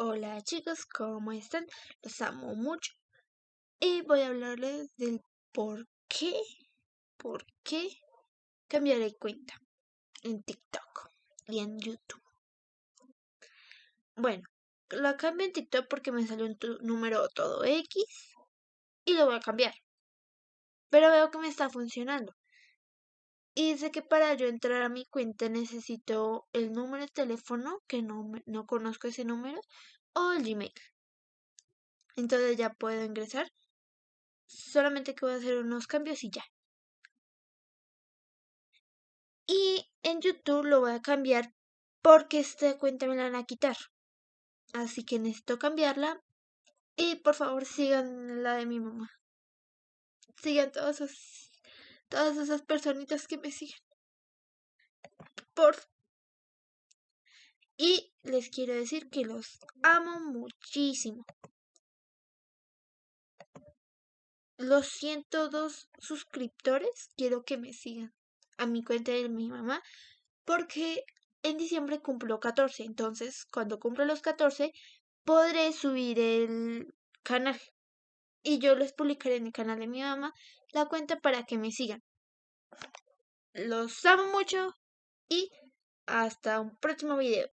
Hola chicos, ¿cómo están? Los amo mucho. Y voy a hablarles del por qué, por qué cambiaré cuenta en TikTok y en YouTube. Bueno, la cambio en TikTok porque me salió un número todo X y lo voy a cambiar. Pero veo que me está funcionando. Y dice que para yo entrar a mi cuenta necesito el número de teléfono, que no, no conozco ese número, o el Gmail. Entonces ya puedo ingresar. Solamente que voy a hacer unos cambios y ya. Y en YouTube lo voy a cambiar porque esta cuenta me la van a quitar. Así que necesito cambiarla. Y por favor sigan la de mi mamá. Sigan todos esos todas esas personitas que me siguen. Por y les quiero decir que los amo muchísimo. Los 102 suscriptores quiero que me sigan a mi cuenta de mi mamá porque en diciembre cumplo 14. Entonces, cuando cumplo los 14, podré subir el canal. Y yo les publicaré en el canal de mi mamá la cuenta para que me sigan. Los amo mucho y hasta un próximo video.